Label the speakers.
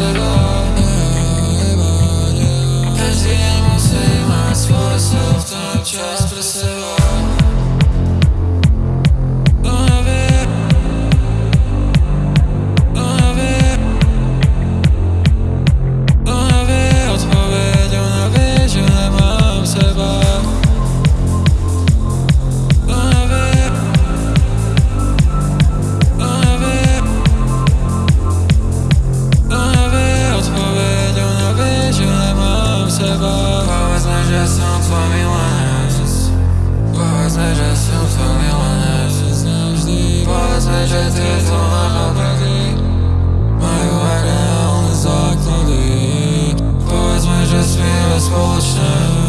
Speaker 1: alone toneladas Passaja são toneladas Passaja te toneladas My water on is ugly Boys might just be a solution